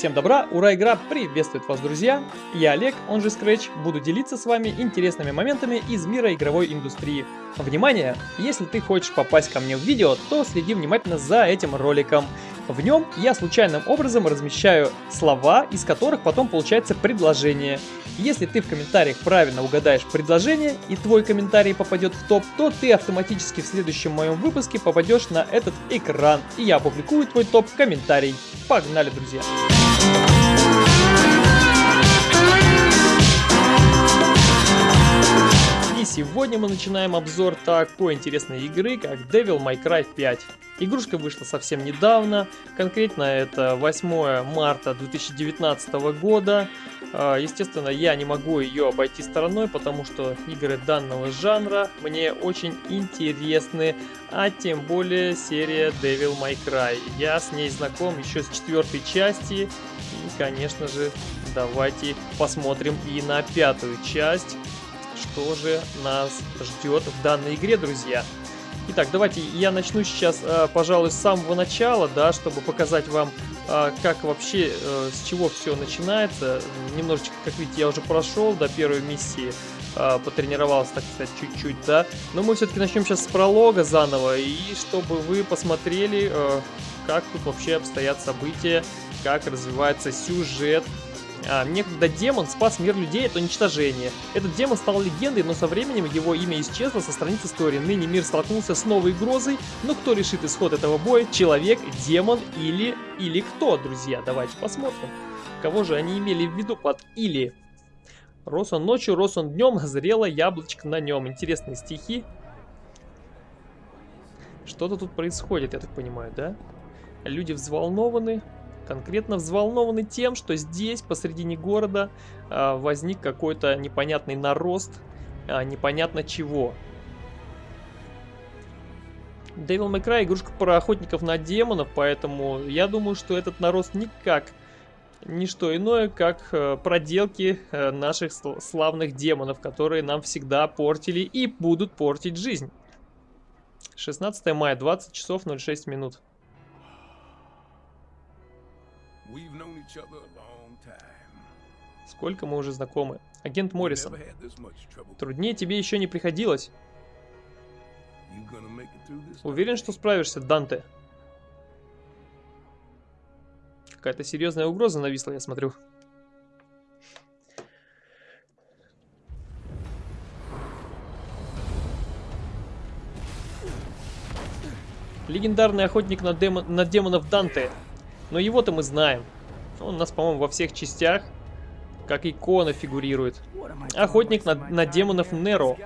Всем добра, ура, игра приветствует вас, друзья! Я Олег, он же Scratch, буду делиться с вами интересными моментами из мира игровой индустрии. Внимание! Если ты хочешь попасть ко мне в видео, то следи внимательно за этим роликом. В нем я случайным образом размещаю слова, из которых потом получается предложение. Если ты в комментариях правильно угадаешь предложение и твой комментарий попадет в топ, то ты автоматически в следующем моем выпуске попадешь на этот экран, и я опубликую твой топ-комментарий. Погнали, друзья! Сегодня мы начинаем обзор такой интересной игры, как Devil May Cry 5. Игрушка вышла совсем недавно, конкретно это 8 марта 2019 года. А, естественно, я не могу ее обойти стороной, потому что игры данного жанра мне очень интересны, а тем более серия Devil May Cry. Я с ней знаком еще с четвертой части, и, конечно же, давайте посмотрим и на пятую часть, что же нас ждет в данной игре, друзья. Итак, давайте я начну сейчас, э, пожалуй, с самого начала, да, чтобы показать вам, э, как вообще, э, с чего все начинается. Немножечко, как видите, я уже прошел до первой миссии, потренировался, так сказать, чуть-чуть, да. Но мы все-таки начнем сейчас с пролога заново, и чтобы вы посмотрели, как тут вообще обстоят события, как развивается сюжет а, некогда демон спас мир людей от уничтожения. Этот демон стал легендой, но со временем его имя исчезло со страниц истории. Ныне мир столкнулся с новой угрозой, но кто решит исход этого боя? Человек, демон или... или кто, друзья? Давайте посмотрим. Кого же они имели в виду под «или»? Рос он ночью, рос он днем, зрело яблочко на нем. Интересные стихи. Что-то тут происходит, я так понимаю, да? Люди взволнованы конкретно взволнованы тем, что здесь, посредине города, а, возник какой-то непонятный нарост, а, непонятно чего. Devil May Cry игрушка про охотников на демонов, поэтому я думаю, что этот нарост никак не что иное, как э, проделки э, наших славных демонов, которые нам всегда портили и будут портить жизнь. 16 мая, 20 часов 06 минут. Сколько мы уже знакомы. Агент Моррисон. Труднее тебе еще не приходилось. Уверен, что справишься, Данте. Какая-то серьезная угроза нависла, я смотрю. Легендарный охотник на, демо на демонов Данте. Но его-то мы знаем. Он у нас, по-моему, во всех частях, как икона фигурирует. Охотник на, на демонов Неро.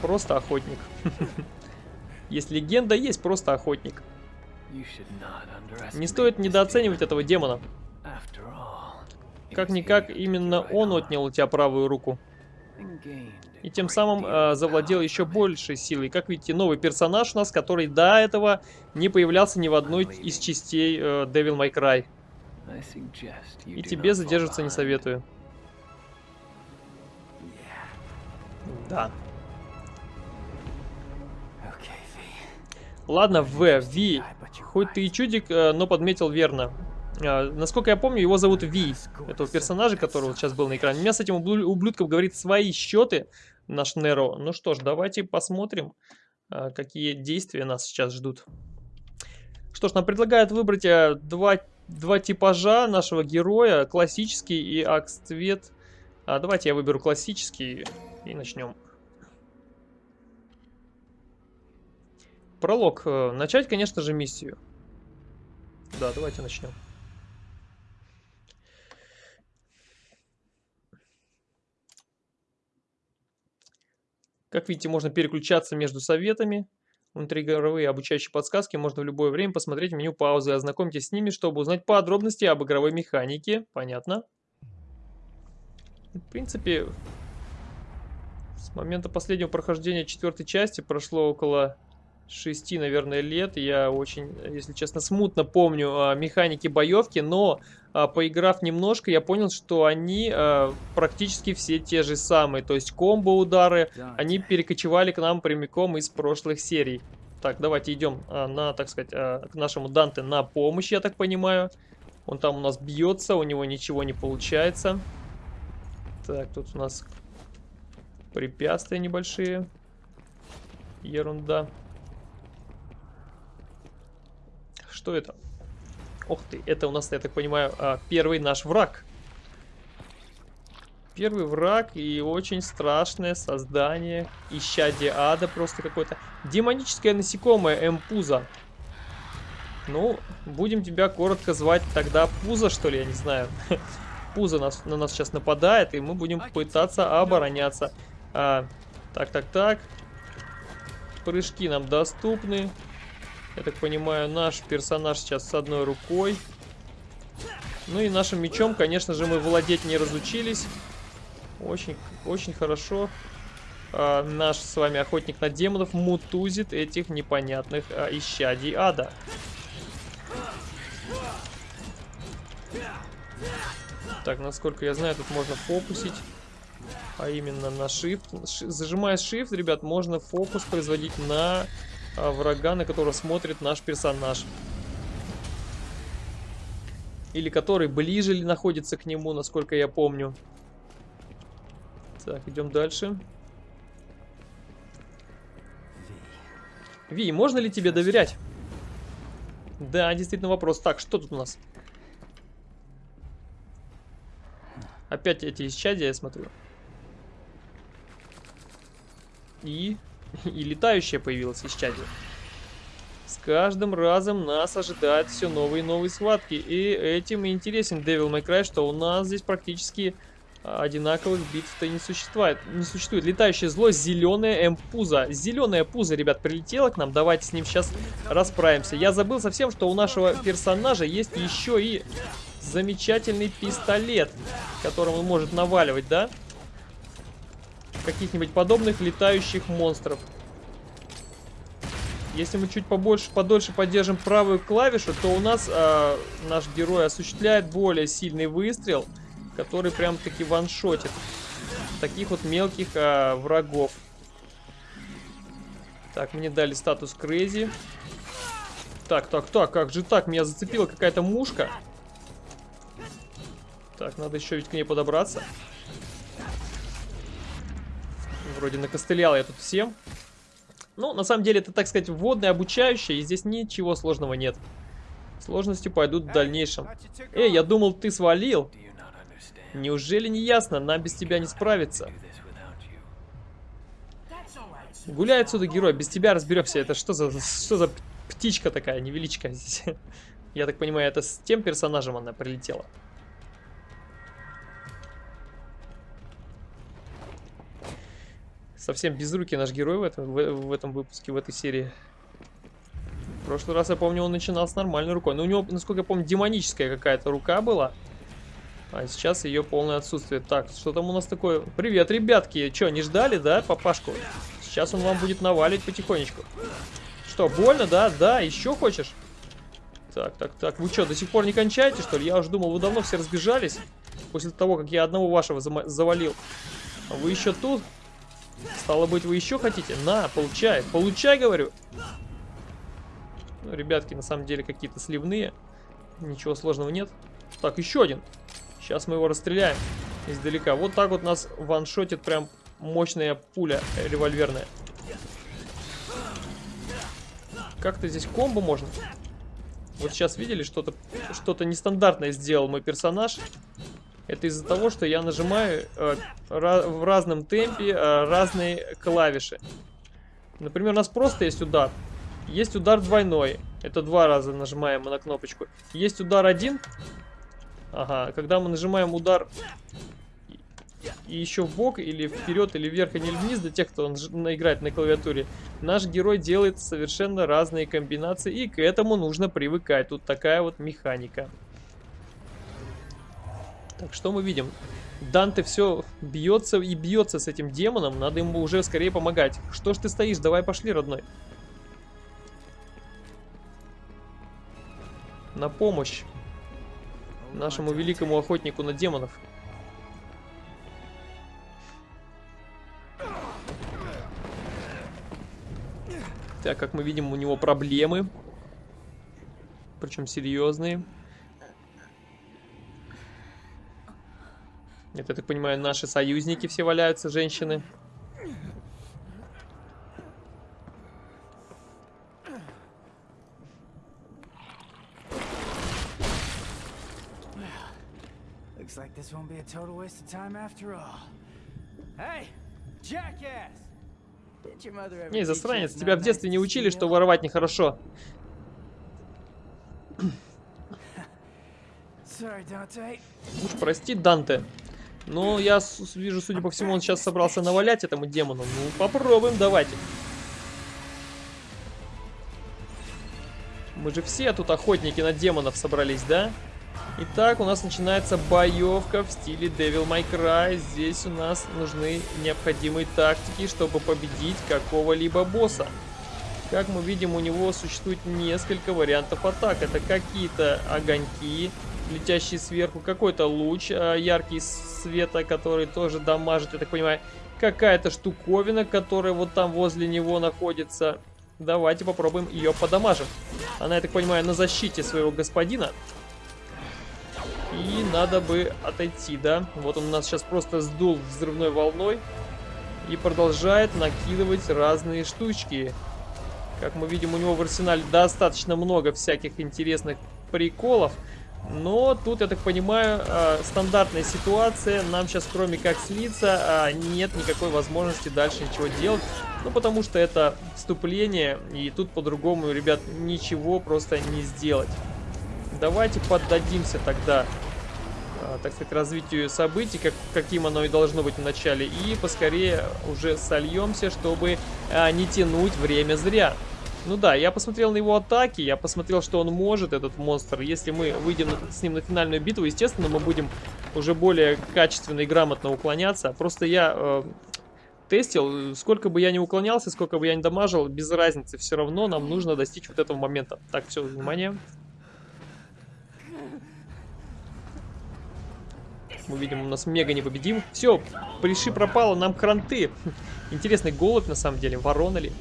Просто охотник. Есть легенда, есть просто охотник. Не стоит недооценивать этого демона. Как-никак, именно он отнял у тебя правую руку. И тем самым э, завладел еще большей силой. Как видите, новый персонаж у нас, который до этого не появлялся ни в одной из частей э, Devil May Cry. И тебе задерживаться не советую. Да. Ладно, В, Ви. Хоть ты и чудик, э, но подметил верно. А, насколько я помню, его зовут Ви, этого персонажа, который вот сейчас был на экране. У меня с этим ублюдком говорит свои счеты, наш Неро. Ну что ж, давайте посмотрим, а, какие действия нас сейчас ждут. Что ж, нам предлагают выбрать а, два, два типажа нашего героя, классический и акс-цвет. А, давайте я выберу классический и начнем. Пролог. Э, начать, конечно же, миссию. Да, давайте начнем. Как видите, можно переключаться между советами. Внутриигровые обучающие подсказки можно в любое время посмотреть меню паузы. Ознакомьтесь с ними, чтобы узнать подробности об игровой механике. Понятно? В принципе, с момента последнего прохождения четвертой части прошло около шести, наверное, лет. Я очень, если честно, смутно помню а, механики боевки, но а, поиграв немножко, я понял, что они а, практически все те же самые. То есть комбо-удары, они перекочевали к нам прямиком из прошлых серий. Так, давайте идем на, так сказать, к нашему Данте на помощь, я так понимаю. Он там у нас бьется, у него ничего не получается. Так, тут у нас препятствия небольшие. Ерунда. Что это? Ох ты, это у нас, я так понимаю, а, первый наш враг. Первый враг и очень страшное создание. Исчадие ада просто какое-то. Демоническое насекомое Эмпуза. Ну, будем тебя коротко звать тогда Пуза, что ли, я не знаю. Пуза нас, на нас сейчас нападает, и мы будем пытаться обороняться. А, так, так, так. Прыжки нам доступны. Я так понимаю, наш персонаж сейчас с одной рукой. Ну и нашим мечом, конечно же, мы владеть не разучились. Очень, очень хорошо. А, наш с вами охотник на демонов мутузит этих непонятных а, исчадий ада. Так, насколько я знаю, тут можно фокусить. А именно на Shift. Зажимая Shift, ребят, можно фокус производить на врага, на которого смотрит наш персонаж. Или который ближе находится к нему, насколько я помню. Так, идем дальше. Ви, можно ли тебе доверять? Да, действительно вопрос. Так, что тут у нас? Опять эти исчадия, я смотрю. И... И летающая появилась исчадие. С каждым разом нас ожидают все новые и новые схватки. И этим и интересен Devil May Cry, что у нас здесь практически одинаковых битв-то не существует. Не существует. Летающее зло, зеленая М-пуза. Зеленая пуза, ребят, прилетела к нам. Давайте с ним сейчас расправимся. Я забыл совсем, что у нашего персонажа есть еще и замечательный пистолет, которым он может наваливать, да? Каких-нибудь подобных летающих монстров. Если мы чуть побольше, подольше поддержим правую клавишу, то у нас э, наш герой осуществляет более сильный выстрел, который прям-таки ваншотит таких вот мелких э, врагов. Так, мне дали статус Crazy. Так, так, так, как же так? Меня зацепила какая-то мушка. Так, надо еще ведь к ней подобраться. Вроде накостылял я тут всем. Ну, на самом деле, это, так сказать, вводное, обучающее, и здесь ничего сложного нет. Сложности пойдут в дальнейшем. Эй, я думал, ты свалил. Неужели не ясно? Нам без тебя не справиться. Гуляй отсюда, герой, без тебя разберемся. Это что за, что за птичка такая, невеличка здесь? Я так понимаю, это с тем персонажем она прилетела. Совсем без руки наш герой в этом, в, в этом выпуске, в этой серии. В прошлый раз, я помню, он начинал с нормальной рукой. Но у него, насколько я помню, демоническая какая-то рука была. А сейчас ее полное отсутствие. Так, что там у нас такое? Привет, ребятки. Че, не ждали, да, папашку? Сейчас он вам будет навалить потихонечку. Что, больно, да? Да, еще хочешь? Так, так, так. Вы что, до сих пор не кончаете, что ли? Я уже думал, вы давно все разбежались. После того, как я одного вашего завалил. А вы еще тут? Стало быть, вы еще хотите? На, получай. Получай, говорю. Ну, ребятки, на самом деле, какие-то сливные. Ничего сложного нет. Так, еще один. Сейчас мы его расстреляем издалека. Вот так вот нас ваншотит прям мощная пуля револьверная. Как-то здесь комбо можно. Вот сейчас видели, что-то что-то нестандартное сделал мой персонаж. Это из-за того, что я нажимаю э, в разном темпе э, разные клавиши. Например, у нас просто есть удар. Есть удар двойной. Это два раза нажимаем на кнопочку. Есть удар один. Ага, когда мы нажимаем удар и еще в бок, или вперед, или вверх, или вниз, для тех, кто он играет на клавиатуре, наш герой делает совершенно разные комбинации, и к этому нужно привыкать. Тут такая вот механика. Так, что мы видим? Данте все бьется и бьется с этим демоном. Надо ему уже скорее помогать. Что ж ты стоишь? Давай пошли, родной. На помощь нашему великому охотнику на демонов. Так, как мы видим, у него проблемы. Причем серьезные. Это, я так понимаю, наши союзники все валяются, женщины. Looks like this won't be a total waste of time after all. Hey, jackass! Did your mother ever Не, teach you засранец, тебя в детстве не учили, что воровать нехорошо. Уж прости, Данте. Но я вижу, судя по всему, он сейчас собрался навалять этому демону. Ну, попробуем, давайте. Мы же все тут охотники на демонов собрались, да? Итак, у нас начинается боевка в стиле Devil May Cry. Здесь у нас нужны необходимые тактики, чтобы победить какого-либо босса. Как мы видим, у него существует несколько вариантов атак. Это какие-то огоньки, летящие сверху, какой-то луч э, яркий света, который тоже дамажит, я так понимаю. Какая-то штуковина, которая вот там возле него находится. Давайте попробуем ее подамажим. Она, я так понимаю, на защите своего господина. И надо бы отойти, да? Вот он нас сейчас просто сдул взрывной волной. И продолжает накидывать разные штучки. Как мы видим, у него в арсенале достаточно много всяких интересных приколов. Но тут, я так понимаю, э, стандартная ситуация. Нам сейчас, кроме как слиться, а, нет никакой возможности дальше ничего делать. Ну, потому что это вступление, и тут по-другому, ребят, ничего просто не сделать. Давайте поддадимся тогда, а, так сказать, развитию событий, как, каким оно и должно быть в начале. И поскорее уже сольемся, чтобы а, не тянуть время зря. Ну да, я посмотрел на его атаки, я посмотрел, что он может, этот монстр. Если мы выйдем с ним на финальную битву, естественно, мы будем уже более качественно и грамотно уклоняться. Просто я э, тестил, сколько бы я ни уклонялся, сколько бы я ни дамажил, без разницы, все равно нам нужно достичь вот этого момента. Так, все, внимание. Мы видим, у нас мега непобедим. Все, приши пропало, нам кранты. Интересный голубь, на самом деле, ворона ли?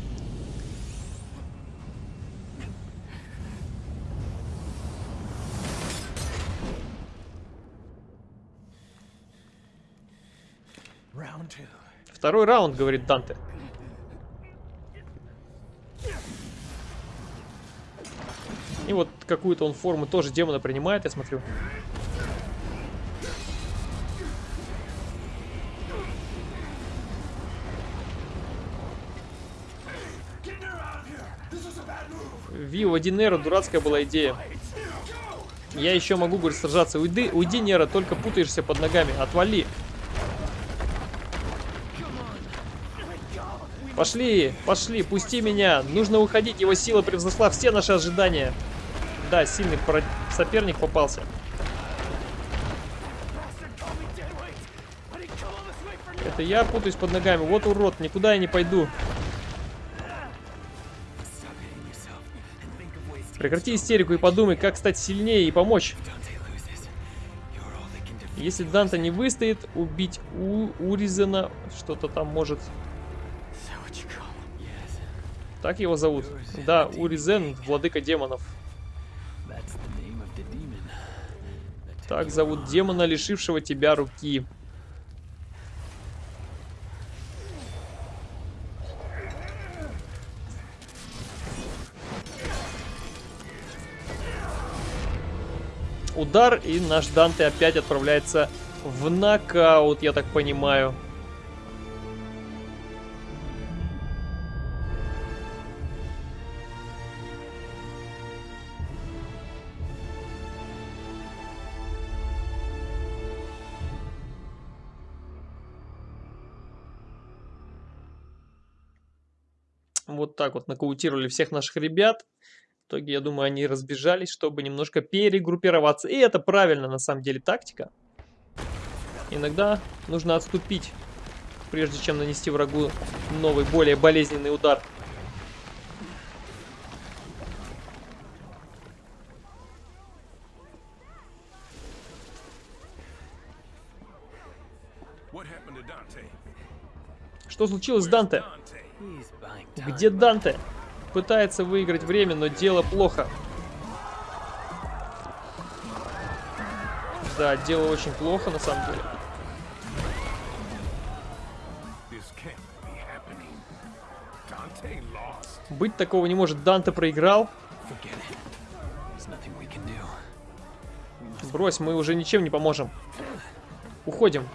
Второй раунд, говорит Данте. И вот какую-то он форму тоже демона принимает, я смотрю. Вио, иди, Неро, дурацкая была идея. Я еще могу, говорит, сражаться. Уйди, уйди, Нера, только путаешься под ногами. Отвали. Пошли, пошли, пусти меня. Нужно уходить, его сила превзошла все наши ожидания. Да, сильный про- соперник попался. Это я путаюсь под ногами. Вот урод, никуда я не пойду. Прекрати истерику и подумай, как стать сильнее и помочь. Если Данта не выстоит, убить У Уризена, что-то там может... Так его зовут? Да, Уризен, владыка демонов. Так зовут демона, лишившего тебя руки. Удар, и наш Данте опять отправляется в нокаут, я так понимаю. Так вот нокаутировали всех наших ребят. В итоге, я думаю, они разбежались, чтобы немножко перегруппироваться. И это правильно, на самом деле, тактика. Иногда нужно отступить, прежде чем нанести врагу новый, более болезненный удар. Что случилось с Данте? Где Данте? Пытается выиграть время, но дело плохо. Да, дело очень плохо, на самом деле. Быть такого не может. Данте проиграл. Брось, мы уже ничем не поможем. Уходим.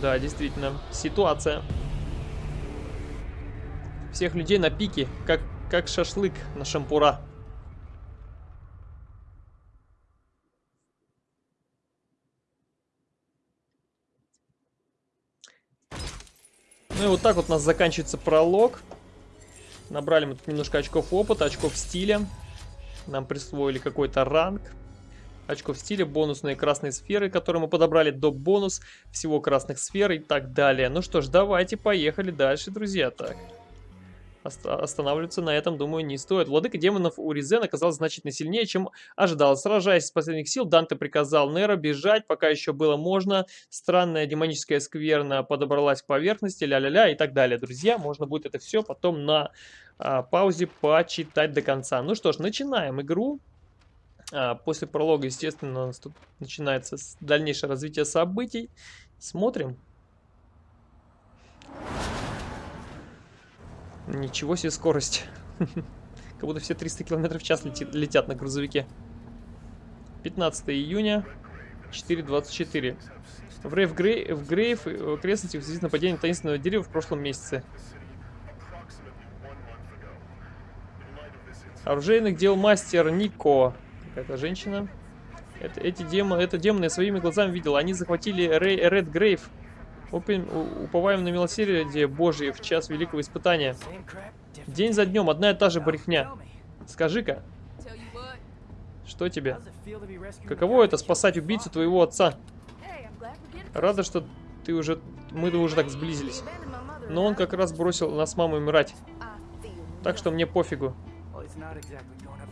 Да, действительно, ситуация. Всех людей на пике, как, как шашлык на шампура. Ну и вот так вот у нас заканчивается пролог. Набрали мы тут немножко очков опыта, очков стиля. Нам присвоили какой-то ранг. Очков стиля, бонусные красные сферы, которые мы подобрали до бонус всего красных сфер и так далее. Ну что ж, давайте поехали дальше, друзья. Так. Останавливаться на этом, думаю, не стоит. Владыка демонов у Ризен оказался значительно сильнее, чем ожидалось. Сражаясь с последних сил, Данте приказал Неро бежать, пока еще было можно. Странная демоническая скверна подобралась к поверхности, ля-ля-ля и так далее. Друзья, можно будет это все потом на а, паузе почитать до конца. Ну что ж, начинаем игру. А, после пролога, естественно, тут начинается дальнейшее развитие событий. Смотрим. Ничего себе скорость. Как будто все 300 км в час летит, летят на грузовике. 15 июня, 4.24. В Рейв Грей, в Грейв в окрестностях в связи с нападением таинственного дерева в прошлом месяце. Оружейных дел мастер Нико. Какая-то женщина. Это, эти демоны, это демоны я своими глазами видел. Они захватили Рей, Ред Грейв. Упин, уповаем на милосердие Божие в час великого испытания. День за днем, одна и та же брехня. Скажи-ка, что тебе? Каково это спасать убийцу твоего отца? Рада, что ты уже... Мы уже так сблизились. Но он как раз бросил нас с мамой умирать. Так что мне пофигу.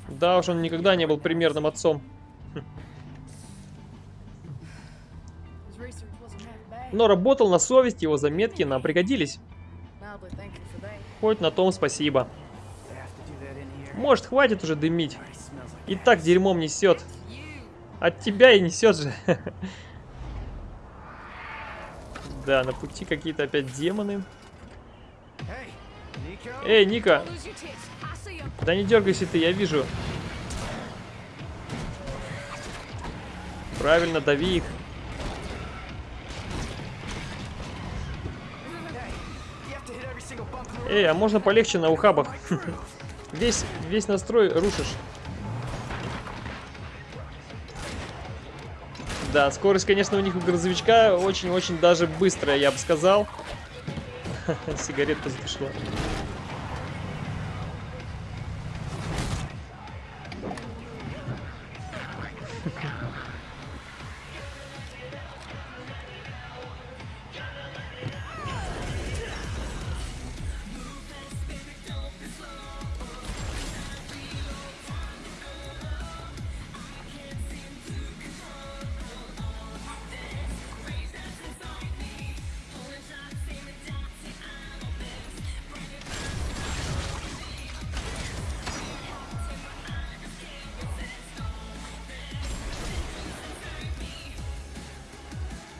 Да уж, он никогда не был примерным отцом. Но работал на совесть, его заметки нам пригодились. Хоть на том спасибо. Может, хватит уже дымить? И так дерьмом несет. От тебя и несет же. Да, на пути какие-то опять демоны. Эй, Ника! Да не дергайся ты, я вижу. Правильно, дави их. Эй, а можно полегче на ухабах? Весь, весь настрой рушишь. Да, скорость, конечно, у них у грузовичка очень-очень даже быстрая, я бы сказал. Сигаретка затушила.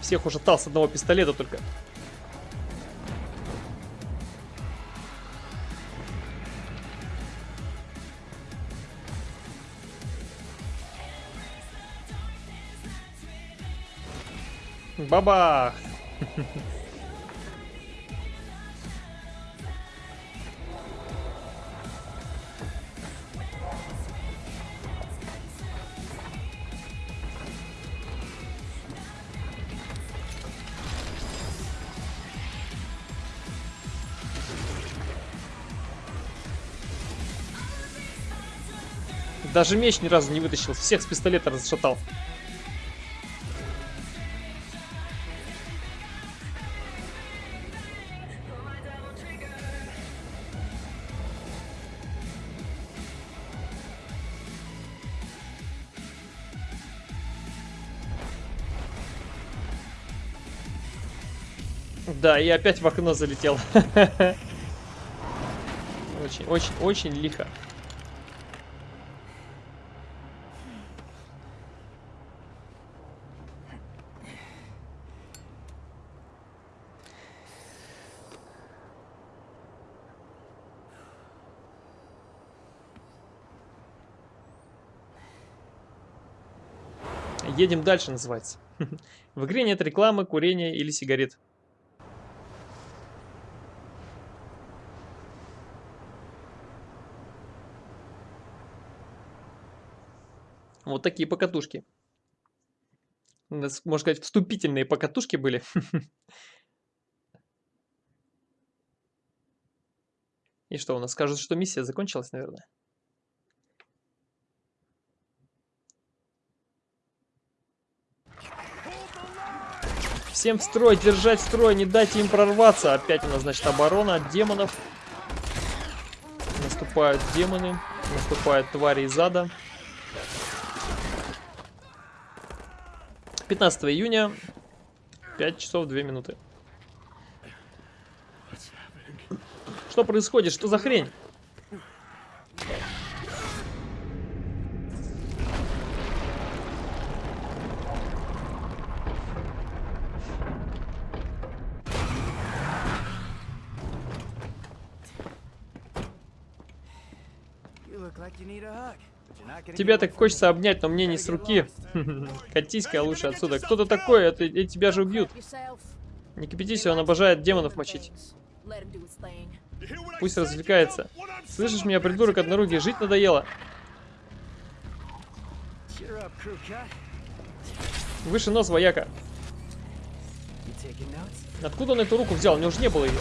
Всех ушатал с одного пистолета только. Бабах! Даже меч ни разу не вытащил. Всех с пистолета разшатал. Да, и опять в окно залетел. Очень, очень, очень лихо. Едем дальше, называется. В игре нет рекламы, курения или сигарет. Вот такие покатушки. Можно сказать, вступительные покатушки были. И что, у нас скажут, что миссия закончилась, наверное? Всем в строй, держать строй, не дайте им прорваться. Опять у нас, значит, оборона от демонов. Наступают демоны, наступают твари из ада. 15 июня, 5 часов 2 минуты. Что происходит? Что за хрень? Тебя так хочется обнять, но мне не с руки. Катись-ка лучше отсюда. Кто ты такой? Это, это тебя же убьют. Не кипятись, он обожает демонов мочить. Пусть развлекается. Слышишь меня, придурок однорукий, жить надоело. Выше нос, вояка. Откуда он эту руку взял? У него уже не было ее.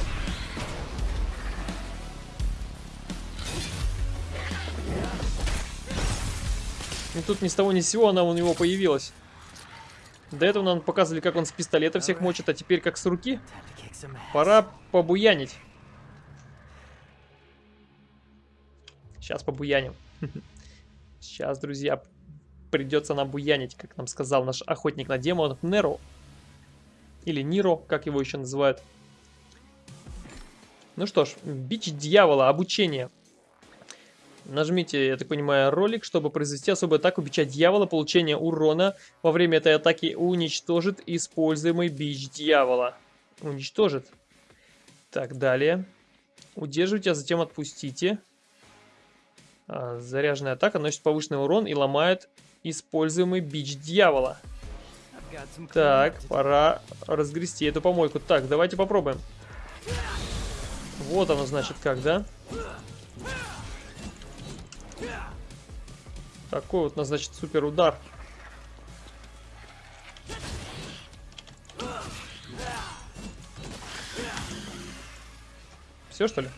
И тут ни с того ни с сего она у него появилась. До этого нам показывали, как он с пистолета всех мочит, а теперь как с руки. Пора побуянить. Сейчас побуяним. Сейчас, друзья, придется нам буянить, как нам сказал наш охотник на демонов Неро. Или Ниро, как его еще называют. Ну что ж, бич дьявола, обучение. Нажмите, я так понимаю, ролик, чтобы произвести особую атаку бича дьявола. Получение урона во время этой атаки уничтожит используемый бич дьявола. Уничтожит. Так, далее. Удерживайте, а затем отпустите. А, заряженная атака наносит повышенный урон и ломает используемый бич дьявола. Так, пора разгрести эту помойку. Так, давайте попробуем. Вот оно, значит, как, да? Такой вот, значит, супер удар. Все, что ли?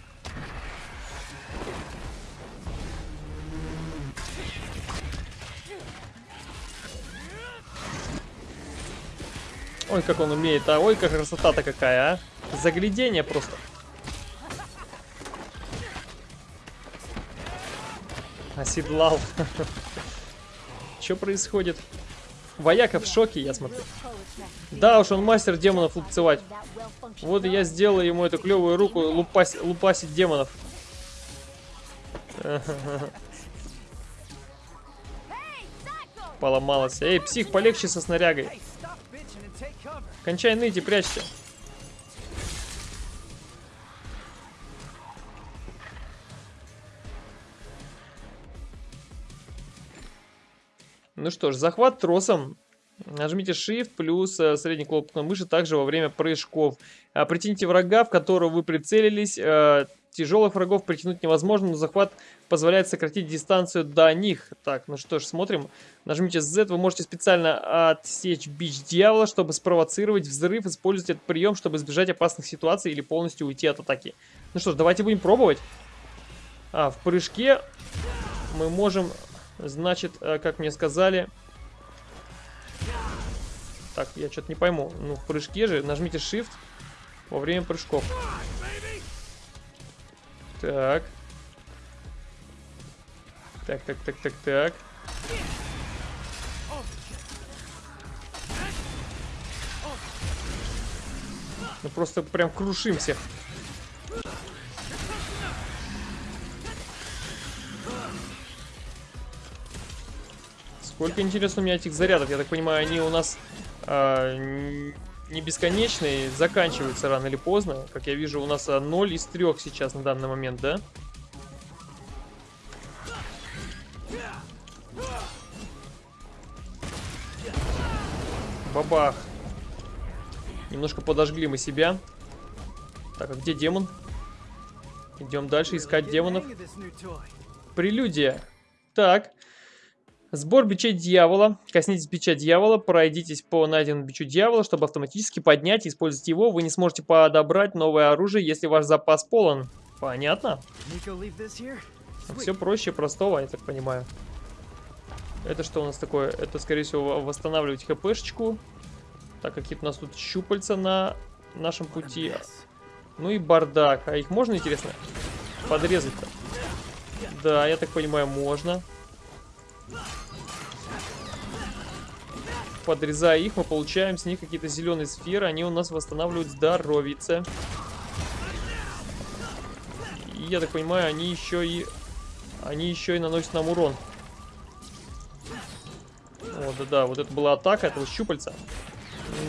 Ой, как он умеет, а ой, как красота-то какая, а. Заглядение просто. Оседлал. Что происходит? Вояка в шоке, я смотрю. Да уж, он мастер демонов лупцевать. Вот я сделаю ему эту клевую руку лупась, лупасить демонов. Поломалась. Эй, псих, полегче со снарягой. Кончай ныть и прячься. Ну что ж, захват тросом. Нажмите Shift плюс э, средний кнопку мыши также во время прыжков. А, притяните врага, в которого вы прицелились. А, тяжелых врагов притянуть невозможно, но захват позволяет сократить дистанцию до них. Так, ну что ж, смотрим. Нажмите Z, вы можете специально отсечь бич дьявола, чтобы спровоцировать взрыв. Используйте этот прием, чтобы избежать опасных ситуаций или полностью уйти от атаки. Ну что ж, давайте будем пробовать. А, в прыжке мы можем, значит, э, как мне сказали... Так, я что-то не пойму. Ну, в прыжке же нажмите Shift во время прыжков. Так. Так, так, так, так, так. Ну просто прям крушим всех. Сколько, интересно, у меня этих зарядов? Я так понимаю, они у нас э, не бесконечные, заканчиваются рано или поздно. Как я вижу, у нас 0 из 3 сейчас на данный момент, да? бабах. Немножко подожгли мы себя. Так, а где демон? Идем дальше искать демонов. Прелюдия. Так. Сбор бичей дьявола. Коснитесь бича дьявола, пройдитесь по найденному бичу дьявола, чтобы автоматически поднять и использовать его. Вы не сможете подобрать новое оружие, если ваш запас полон. Понятно? Все проще простого, я так понимаю. Это что у нас такое? Это, скорее всего, восстанавливать хпшечку. Так, какие-то у нас тут щупальца на нашем пути. Ну и бардак. А их можно, интересно, подрезать-то? Да, я так понимаю, можно. Подрезая их, мы получаем с них какие-то зеленые сферы. Они у нас восстанавливают здоровице. И я так понимаю, они еще и... Они еще и наносят нам урон. О, да-да, вот это была атака этого щупальца.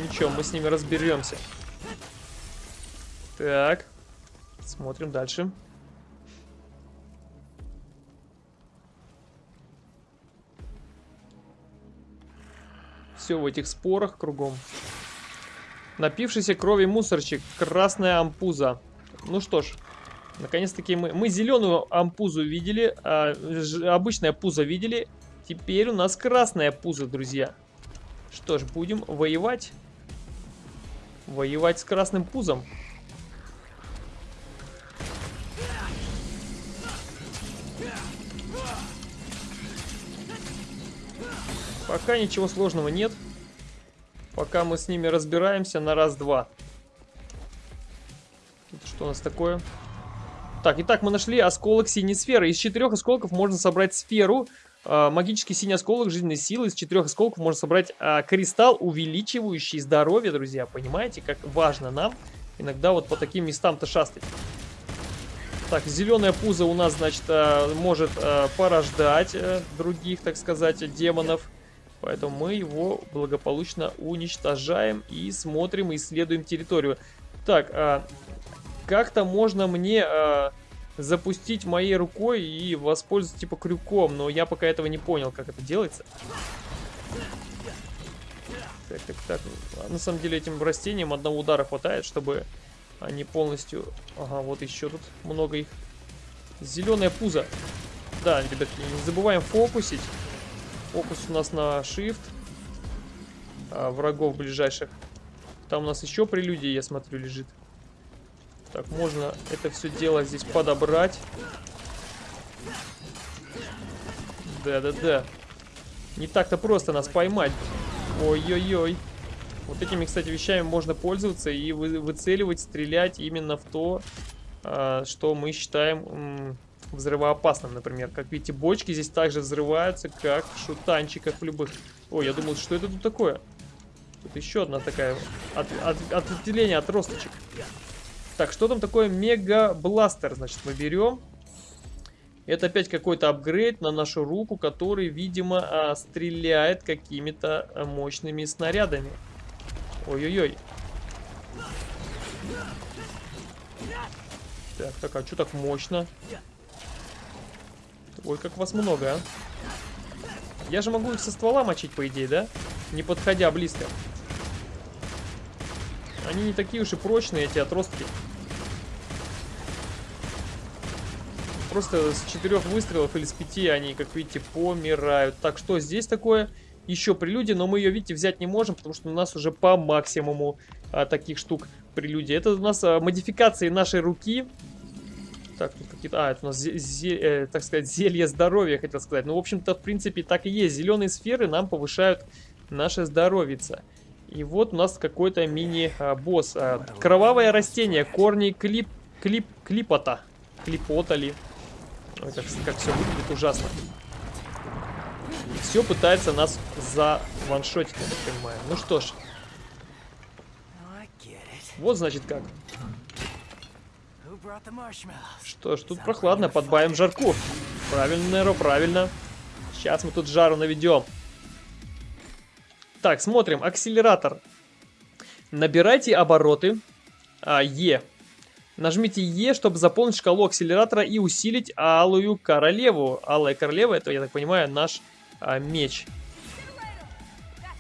Ничего, мы с ними разберемся. Так. Смотрим дальше. Все в этих спорах кругом. Напившийся крови мусорчик. Красная ампуза. Ну что ж. Наконец-таки мы... Мы зеленую ампузу видели. а, ж- обычная пузо видели. Теперь у нас красная пузо, друзья. Что ж, будем воевать. Воевать с красным пузом. Пока ничего сложного нет. Пока мы с ними разбираемся на раз-два. Что у нас такое? Так, итак, мы нашли осколок синей сферы. Из четырех осколков можно собрать сферу. а, магический синий осколок жизненной силы. Из четырех осколков можно собрать а, кристалл, увеличивающий здоровье, друзья. Понимаете, как важно нам иногда вот по таким местам-то шастать. Так, зеленая пузо у нас, значит, а, может порождать а, других, так сказать, демонов. Поэтому мы его благополучно уничтожаем и смотрим, исследуем территорию. Так, а, как-то можно мне а, запустить моей рукой и воспользоваться типа крюком, но я пока этого не понял, как это делается. Так, так, так. А На самом деле этим растениям одного удара хватает, чтобы они полностью... Ага, вот еще тут много их. Зеленое пузо. Да, ребятки, не забываем фокусить. Фокус у нас на shift. А, врагов ближайших. Там у нас еще прелюдия, я смотрю, лежит. Так, можно это все дело здесь подобрать. Да-да-да. Не так-то просто нас поймать. Ой-ой-ой. Вот этими, кстати, вещами можно пользоваться и вы- выцеливать, стрелять именно в то, а, что мы считаем взрывоопасным, например. Как видите, бочки здесь также взрываются, как в шутанчиках любых. Ой, я думал, что это тут такое? Тут еще одна такая от, от- ответвление, отросточек. Так, что там такое мега-бластер? Значит, мы берем. Это опять какой-то апгрейд на нашу руку, который, видимо, а, стреляет какими-то а, мощными снарядами. Ой-ой-ой. Так, так, а что так мощно? Ой, как вас много, а. Я же могу их со ствола мочить, по идее, да? Не подходя близко. Они не такие уж и прочные, эти отростки. Просто с четырех выстрелов или с пяти они, как видите, помирают. Так, что здесь такое? Еще прелюдия, но мы ее, видите, взять не можем, потому что у нас уже по максимуму а, таких штук прелюдия. Это у нас а, модификации нашей руки. Так, тут какие-то... А, это у нас, э, так сказать, зелье здоровья, хотел сказать. Ну, в общем-то, в принципе, так и есть. Зеленые сферы нам повышают наше здоровице. И вот у нас какой-то мини-босс. А, кровавое растение, корни клип, клип, клипота. Клипота ли? Ой, как, как все выглядит ужасно. Все пытается нас заваншотить, я так понимаю. Ну что ж, вот значит как. Что ж, тут прохладно, подбавим жарку. Правильно, Неро, правильно. Сейчас мы тут жару наведем. Так, смотрим. Акселератор. Набирайте обороты. А, Е. Нажмите Е, чтобы заполнить шкалу акселератора и усилить Алую Королеву. Алая Королева, это, я так понимаю, наш а, меч.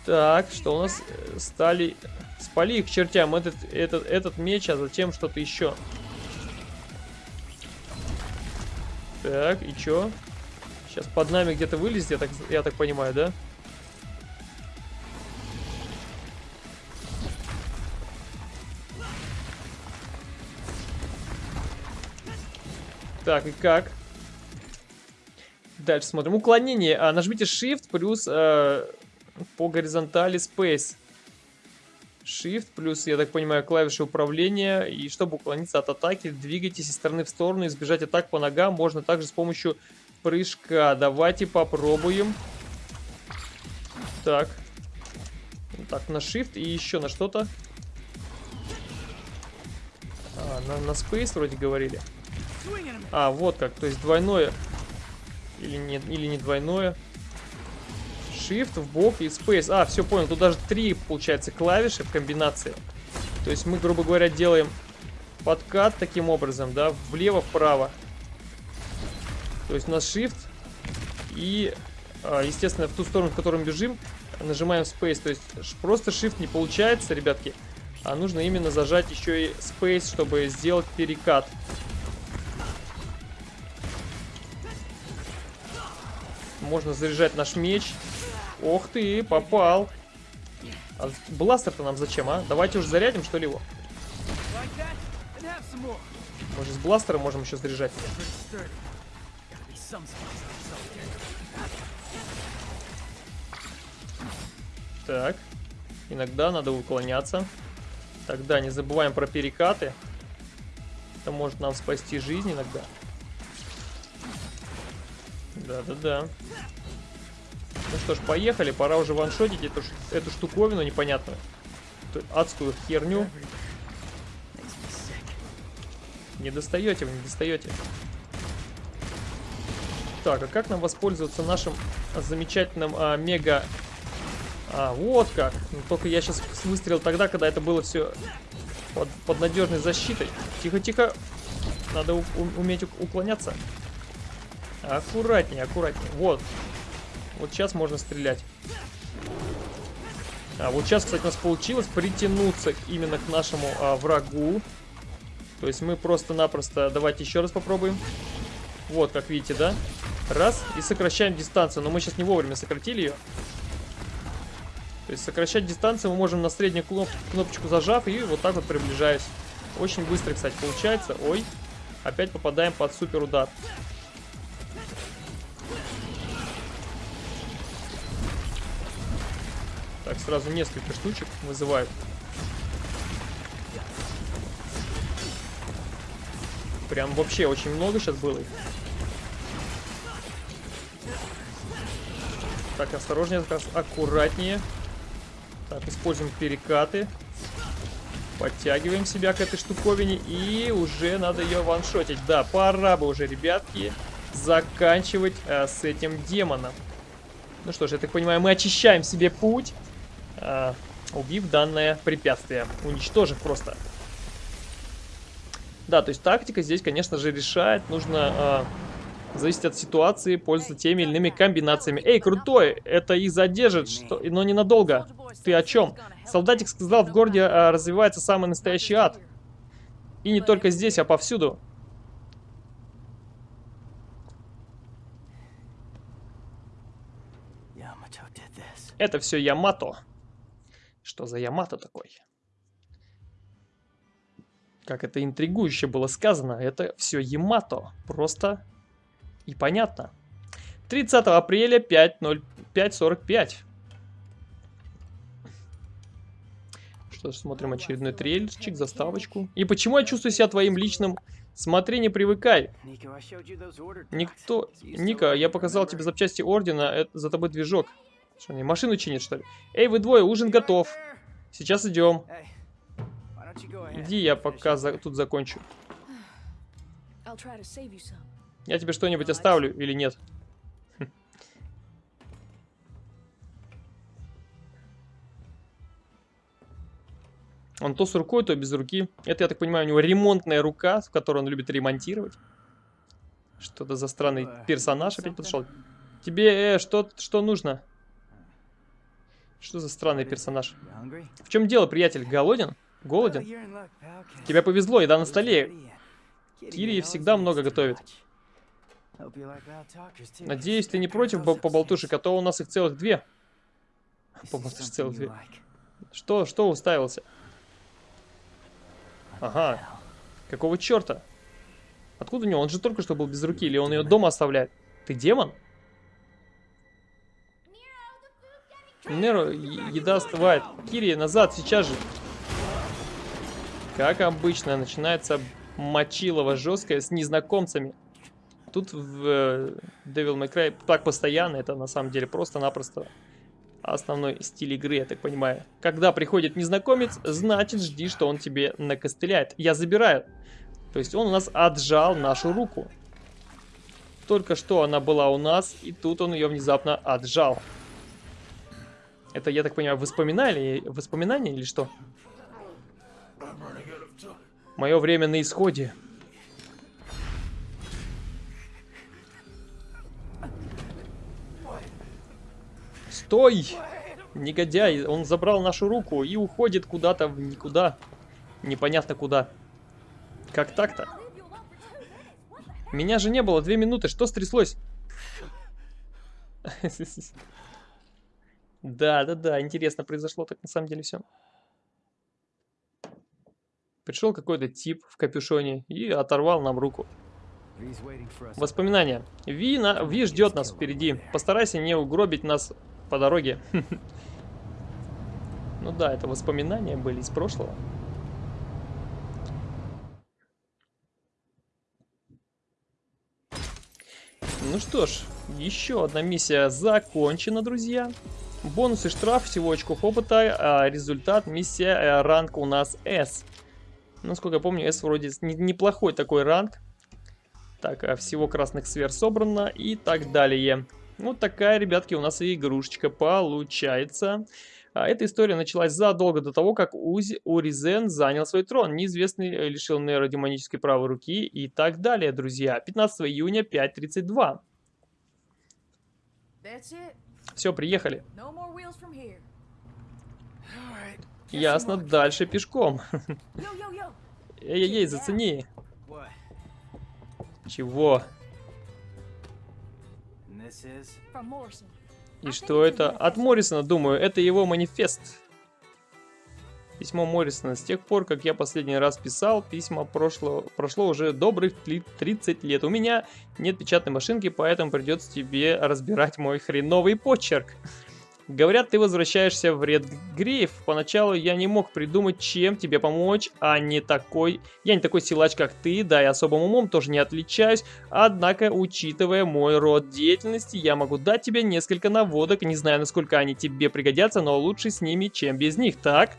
Так, что у нас? Э, Стали... Спали их к чертям этот, этот, этот меч, а затем что-то еще. Так, и чё? Сейчас под нами где-то вылезет, я так, я так понимаю, да? Так, и как? Дальше смотрим. Уклонение. А, нажмите Shift плюс э, по горизонтали Space. Shift плюс, я так понимаю, клавиши управления. И чтобы уклониться от атаки, двигайтесь из стороны в сторону. Избежать атак по ногам можно также с помощью прыжка. Давайте попробуем. Так. Так, на Shift и еще на что-то. А, на, на Space вроде говорили. А, вот как, то есть двойное. Или не, или не двойное. Shift в бок и Space. А, все понял, тут даже три, получается, клавиши в комбинации. То есть мы, грубо говоря, делаем подкат таким образом, да, влево-вправо. То есть у нас Shift и, а, естественно, в ту сторону, в которую мы бежим, нажимаем Space. То есть просто Shift не получается, ребятки, а нужно именно зажать еще и Space, чтобы сделать перекат. Можно заряжать наш меч. Ох ты, попал. А бластер-то нам зачем, а? Давайте уже зарядим, что ли, его? Может, с бластера можем еще заряжать? Так. Иногда надо уклоняться. Тогда не забываем про перекаты. Это может нам спасти жизнь иногда. Да-да-да. Ну что ж, поехали. Пора уже ваншотить эту, эту штуковину непонятную. Эту адскую херню. Не достаете вы, не достаете. Так, а как нам воспользоваться нашим замечательным а, мега... А, вот как. Ну, только я сейчас выстрелил тогда, когда это было все под, под надежной защитой. Тихо-тихо. Надо у, уметь уклоняться. Аккуратнее, аккуратнее. Вот. Вот сейчас можно стрелять. А вот сейчас, кстати, у нас получилось притянуться именно к нашему а, врагу. То есть мы просто-напросто... Давайте еще раз попробуем. Вот, как видите, да? Раз, и сокращаем дистанцию. Но мы сейчас не вовремя сократили ее. То есть сокращать дистанцию мы можем на среднюю кноп кнопочку зажав и вот так вот приближаясь. Очень быстро, кстати, получается. Ой, опять попадаем под супер удар. Так, сразу несколько штучек вызывают. Прям вообще очень много сейчас было их. Так, осторожнее, аккуратнее. Так, используем перекаты. Подтягиваем себя к этой штуковине. И уже надо ее ваншотить. Да, пора бы уже, ребятки, заканчивать э, с этим демоном. Ну что ж, я так понимаю, мы очищаем себе путь э, убив данное препятствие. Уничтожив просто. Да, то есть тактика здесь, конечно же, решает. Нужно, э, зависит от ситуации, пользоваться теми или иными комбинациями. Эй, крутой! Это их задержит, что... но ненадолго. Ты о чем? Солдатик сказал, в городе э, развивается самый настоящий ад. И не только здесь, а повсюду. Это все Ямато. Что за Ямато такой? Как это интригующе было сказано, это все Ямато. Просто и понятно. 30 апреля 5.05.45. Что ж, смотрим очередной трейлерчик, заставочку. И почему я чувствую себя твоим личным? Смотри, не привыкай. Никто... Ника, я показал тебе запчасти Ордена, это за тобой движок. Что, они машину чинят, что ли? Эй, вы двое, ужин готов. Сейчас идем. Иди, я пока за... тут закончу. Я тебе что-нибудь оставлю или нет? Он то с рукой, то без руки. Это, я так понимаю, у него ремонтная рука, в которой он любит ремонтировать. Что-то за странный персонаж опять подошел. Тебе э, что, что нужно? Что за странный персонаж? В чем дело, приятель? Голоден? Голоден? Тебе повезло, еда на столе. Кири всегда много готовит. Надеюсь, ты не против поболтушек, а то у нас их целых две. Поболтушек целых две. Что, что уставился? Ага. Какого черта? Откуда у него? Он же только что был без руки, или он ее дома оставляет? Ты демон? Неро, е- еда остывает. Кири, назад, сейчас же. Как обычно, начинается мочилово жесткое с незнакомцами. Тут в э, Devil May Cry так постоянно, это на самом деле просто-напросто основной стиль игры, я так понимаю. Когда приходит незнакомец, значит жди, что он тебе накостыляет. Я забираю. То есть он у нас отжал нашу руку. Только что она была у нас, и тут он ее внезапно отжал. Это, я так понимаю, воспоминания, воспоминания или что? Мое время на исходе. Стой! Негодяй, он забрал нашу руку и уходит куда-то в никуда. Непонятно куда. Как так-то? Меня же не было две минуты, что стряслось? Да, да, да, интересно произошло так на самом деле все. Пришел какой-то тип в капюшоне и оторвал нам руку. Воспоминания. Ви, на... Ви ждет нас впереди. Постарайся не угробить нас по дороге. Ну да, это воспоминания были из прошлого. Ну что ж, еще одна миссия закончена, друзья. Бонус и штраф, всего очков опыта, а результат миссия, э, ранг у нас S. Насколько я помню, S вроде не- неплохой такой ранг. Так, а всего красных сфер собрано и так далее. Вот такая, ребятки, у нас и игрушечка получается. А, Эта история началась задолго до того, как Узи, Уризен занял свой трон. Неизвестный э, лишил Нейро демонической правой руки и так далее, друзья. 15 июня 5.32. Все, приехали. Ясно, дальше пешком. Эй-эй-эй, зацени. Чего? И что это? От Моррисона, думаю, это его манифест. Письмо Моррисона. С тех пор, как я последний раз писал, письма прошло, прошло уже добрых тли- 30 лет. У меня нет печатной машинки, поэтому придется тебе разбирать мой хреновый почерк. Говорят, ты возвращаешься в Редгрейв. Поначалу я не мог придумать, чем тебе помочь, а не такой... Я не такой силач, как ты, да и особым умом тоже не отличаюсь. Однако, учитывая мой род деятельности, я могу дать тебе несколько наводок. Не знаю, насколько они тебе пригодятся, но лучше с ними, чем без них, так?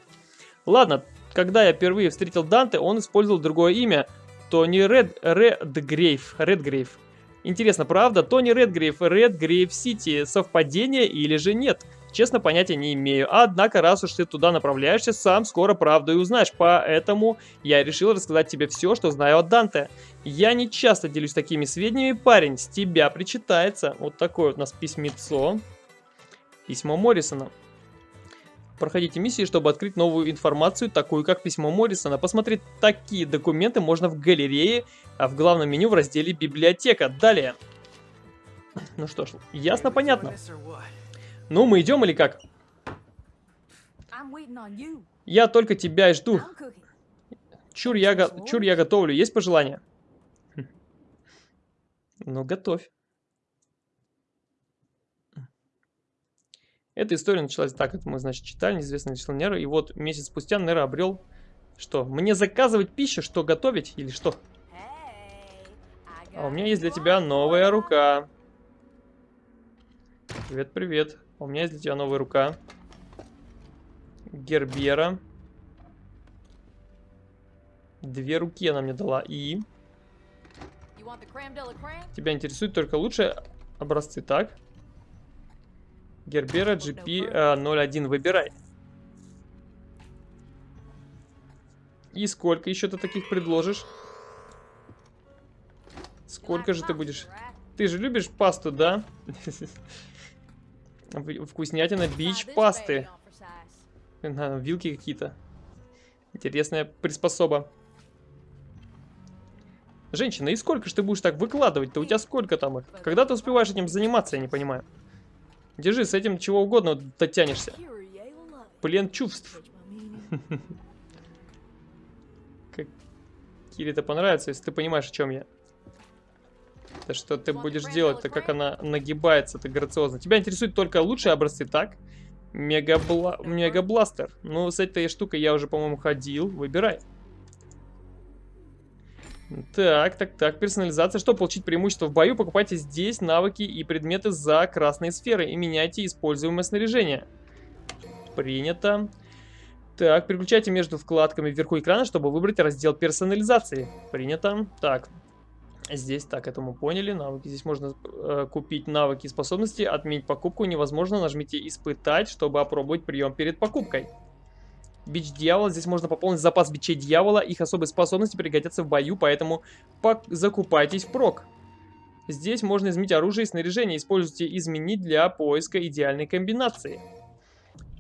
Ладно, когда я впервые встретил Данте, он использовал другое имя. Тони Ред... Редгрейв. Редгрейв. Интересно, правда? Тони Редгрейв, Редгрейв Сити. Совпадение или же нет? Честно, понятия не имею. Однако, раз уж ты туда направляешься, сам скоро правду и узнаешь. Поэтому я решил рассказать тебе все, что знаю о Данте. Я не часто делюсь такими сведениями, парень. С тебя причитается. Вот такое вот у нас письмецо. Письмо Моррисона. Проходите миссии, чтобы открыть новую информацию, такую как письмо Моррисона. Посмотреть такие документы можно в галерее, а в главном меню в разделе «Библиотека». Далее. Ну что ж, ясно, понятно. Ну, мы идем или как? Я только тебя и жду. Чур я, го- чур я готовлю. Есть пожелания? Хм. Ну, готовь. Эта история началась так, это мы, значит, читали, неизвестный число Нера, и вот месяц спустя Нера обрел... Что, мне заказывать пищу, что готовить или что? А у меня есть для тебя новая рука. Привет, привет. У меня есть для тебя новая рука. Гербера. Две руки она мне дала. И тебя интересуют только лучшие образцы, так? Гербера GP э, 01 выбирай. И сколько еще ты таких предложишь? Сколько же ты будешь... Ты же любишь пасту, да? Вкуснятина бич пасты. На, вилки какие-то. Интересная приспособа. Женщина, и сколько ж ты будешь так выкладывать-то? У тебя сколько там их? Когда ты успеваешь этим заниматься, я не понимаю. Держи, с этим чего угодно дотянешься. Плен чувств. Catch my meaning? Кире это понравится, если ты понимаешь, о чем я. Да что ты будешь делать-то, как она нагибается, ты грациозно. Тебя интересуют только лучшие образцы, так? Мегабла... Мегабластер. Ну, с этой штукой я уже, по-моему, ходил. Выбирай. Так, так, так, персонализация. Чтобы получить преимущество в бою, покупайте здесь навыки и предметы за красные сферы и меняйте используемое снаряжение. Принято. Так, переключайте между вкладками вверху экрана, чтобы выбрать раздел персонализации. Принято. Так, здесь, так, это мы поняли. Навыки. Здесь можно э, купить навыки и способности. Отменить покупку невозможно. Нажмите «Испытать», чтобы опробовать прием перед покупкой. Бич дьявола. Здесь можно пополнить запас бичей дьявола. Их особые способности пригодятся в бою, поэтому закупайтесь впрок. Здесь можно изменить оружие и снаряжение. Используйте «Изменить» для поиска идеальной комбинации.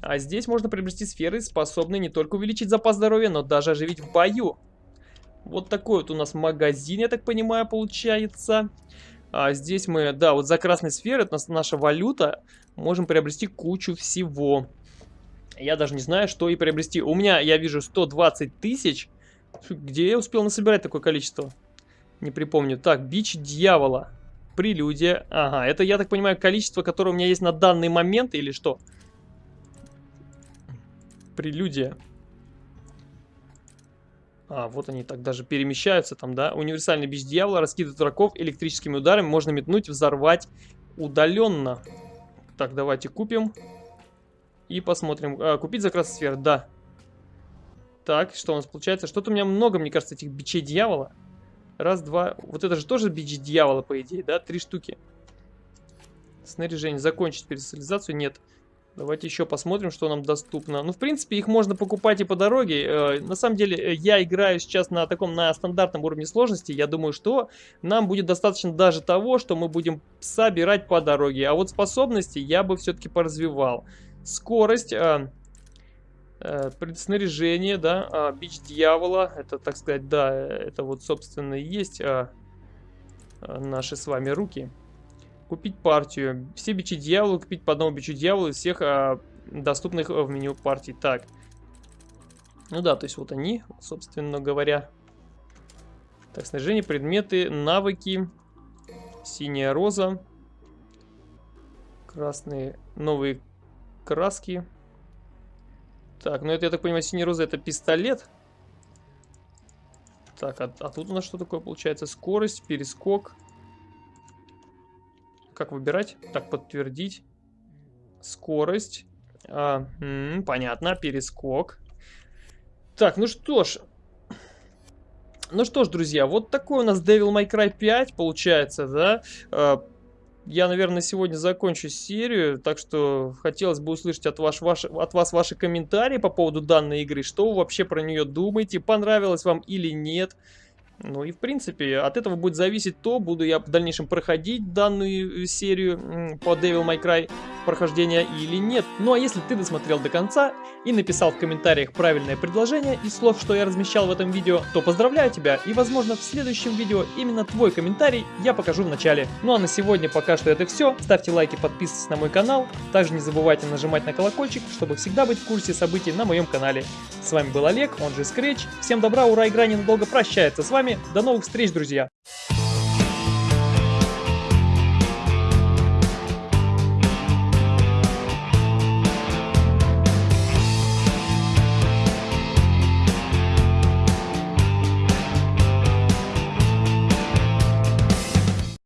А здесь можно приобрести сферы, способные не только увеличить запас здоровья, но даже оживить в бою. Вот такой вот у нас магазин, я так понимаю, получается. А здесь мы, да, вот за красной сферы, это наша валюта, можем приобрести кучу всего. Я даже не знаю, что и приобрести. У меня, я вижу, 120 тысяч. Где я успел насобирать такое количество? Не припомню. Так, бич дьявола. Прелюдия. Ага, это, я так понимаю, количество, которое у меня есть на данный момент или что? Прелюдия. А, вот они так даже перемещаются там, да. Универсальный бич дьявола раскидывает врагов электрическими ударами. Можно метнуть, взорвать удаленно. Так, давайте купим. И посмотрим. А, купить за красный сфер, да. Так, что у нас получается? Что-то у меня много, мне кажется, этих бичей дьявола. Раз, два. Вот это же тоже бич дьявола, по идее, да? Три штуки. Снаряжение. Закончить персонализацию? Нет. Давайте еще посмотрим, что нам доступно. Ну, в принципе, их можно покупать и по дороге. Э, на самом деле, э, я играю сейчас на таком, на стандартном уровне сложности. Я думаю, что нам будет достаточно даже того, что мы будем собирать по дороге. А вот способности я бы все-таки поразвивал. Скорость, э, э, предснаряжение, да, а, бич дьявола. Это, так сказать, да, это вот, собственно, и есть а, а, наши с вами руки. Купить партию. Все бичи дьявола, купить по одному бичу дьявола из всех а, доступных в меню партий. Так. Ну да, то есть вот они, собственно говоря. Так, снаряжение, предметы, навыки. Синяя роза. Красные, новые краски. Так, ну это, я так понимаю, синяя роза это пистолет. Так, а, а тут у нас что такое получается? Скорость, перескок. Как выбирать? Так, подтвердить. Скорость. А, м, понятно, перескок. Так, ну что ж. Ну что ж, друзья, вот такой у нас Devil May Cry 5 получается, да? Я, наверное, сегодня закончу серию, так что хотелось бы услышать от, ваш, ваш, от вас ваши комментарии по поводу данной игры, что вы вообще про нее думаете, понравилось вам или нет. Ну и в принципе от этого будет зависеть то, буду я в дальнейшем проходить данную э, серию по Devil May Cry прохождения или нет. Ну а если ты досмотрел до конца и написал в комментариях правильное предложение из слов, что я размещал в этом видео, то поздравляю тебя и возможно в следующем видео именно твой комментарий я покажу в начале. Ну а на сегодня пока что это все. Ставьте лайки, подписывайтесь на мой канал. Также не забывайте нажимать на колокольчик, чтобы всегда быть в курсе событий на моем канале. С вами был Олег, он же Scratch. Всем добра, ура, игра ненадолго прощается с вами. До новых встреч, друзья!